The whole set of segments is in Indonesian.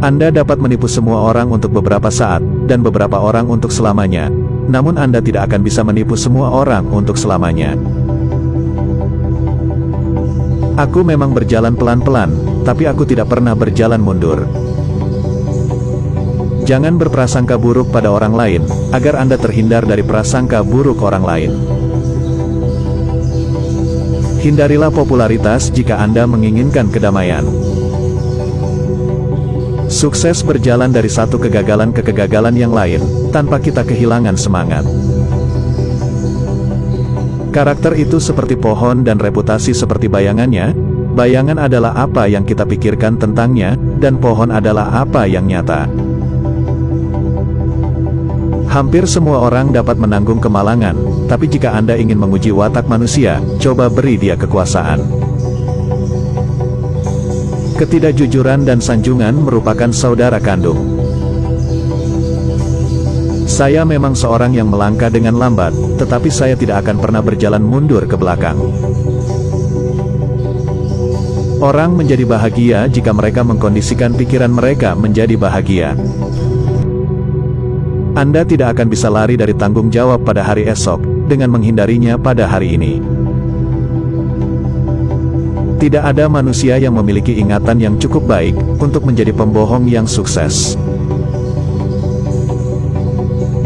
Anda dapat menipu semua orang untuk beberapa saat, dan beberapa orang untuk selamanya. Namun Anda tidak akan bisa menipu semua orang untuk selamanya. Aku memang berjalan pelan-pelan, tapi aku tidak pernah berjalan mundur. Jangan berprasangka buruk pada orang lain, agar Anda terhindar dari prasangka buruk orang lain. Hindarilah popularitas jika Anda menginginkan kedamaian. Sukses berjalan dari satu kegagalan ke kegagalan yang lain, tanpa kita kehilangan semangat. Karakter itu seperti pohon dan reputasi seperti bayangannya, bayangan adalah apa yang kita pikirkan tentangnya, dan pohon adalah apa yang nyata. Hampir semua orang dapat menanggung kemalangan, tapi jika Anda ingin menguji watak manusia, coba beri dia kekuasaan. Ketidakjujuran dan sanjungan merupakan saudara kandung. Saya memang seorang yang melangkah dengan lambat, tetapi saya tidak akan pernah berjalan mundur ke belakang. Orang menjadi bahagia jika mereka mengkondisikan pikiran mereka menjadi bahagia. Anda tidak akan bisa lari dari tanggung jawab pada hari esok, dengan menghindarinya pada hari ini. Tidak ada manusia yang memiliki ingatan yang cukup baik untuk menjadi pembohong yang sukses.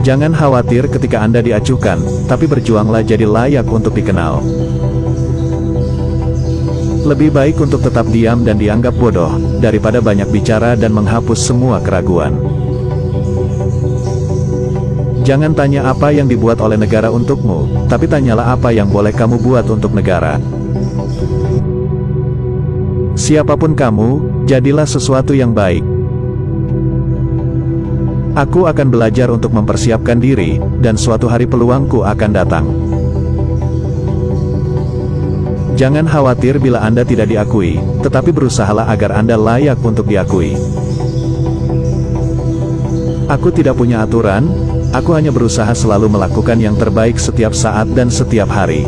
Jangan khawatir ketika Anda diacukan, tapi berjuanglah jadi layak untuk dikenal. Lebih baik untuk tetap diam dan dianggap bodoh, daripada banyak bicara dan menghapus semua keraguan. Jangan tanya apa yang dibuat oleh negara untukmu, tapi tanyalah apa yang boleh kamu buat untuk negara. Siapa pun kamu, jadilah sesuatu yang baik. Aku akan belajar untuk mempersiapkan diri, dan suatu hari peluangku akan datang. Jangan khawatir bila Anda tidak diakui, tetapi berusahalah agar Anda layak untuk diakui. Aku tidak punya aturan, aku hanya berusaha selalu melakukan yang terbaik setiap saat dan setiap hari.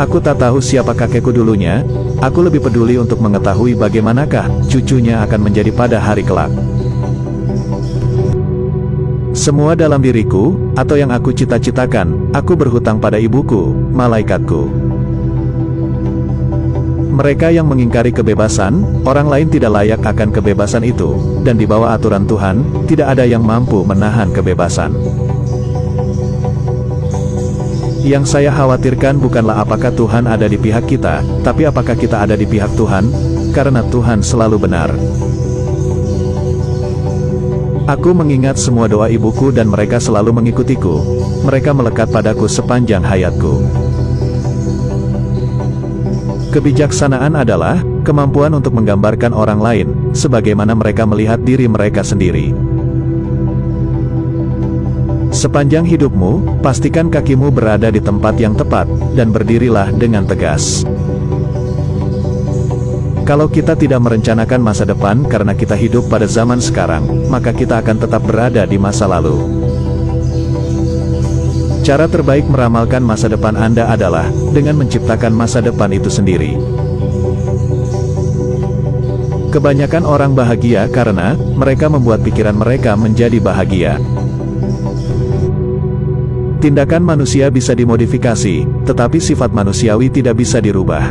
Aku tak tahu siapa kakekku dulunya, aku lebih peduli untuk mengetahui bagaimanakah cucunya akan menjadi pada hari kelak. Semua dalam diriku, atau yang aku cita-citakan, aku berhutang pada ibuku, malaikatku. Mereka yang mengingkari kebebasan, orang lain tidak layak akan kebebasan itu, dan di bawah aturan Tuhan, tidak ada yang mampu menahan kebebasan. Yang saya khawatirkan bukanlah apakah Tuhan ada di pihak kita, tapi apakah kita ada di pihak Tuhan, karena Tuhan selalu benar. Aku mengingat semua doa ibuku dan mereka selalu mengikutiku. Mereka melekat padaku sepanjang hayatku. Kebijaksanaan adalah kemampuan untuk menggambarkan orang lain, sebagaimana mereka melihat diri mereka sendiri. Sepanjang hidupmu, pastikan kakimu berada di tempat yang tepat, dan berdirilah dengan tegas. Kalau kita tidak merencanakan masa depan karena kita hidup pada zaman sekarang, maka kita akan tetap berada di masa lalu. Cara terbaik meramalkan masa depan Anda adalah dengan menciptakan masa depan itu sendiri. Kebanyakan orang bahagia karena mereka membuat pikiran mereka menjadi bahagia. Tindakan manusia bisa dimodifikasi, tetapi sifat manusiawi tidak bisa dirubah.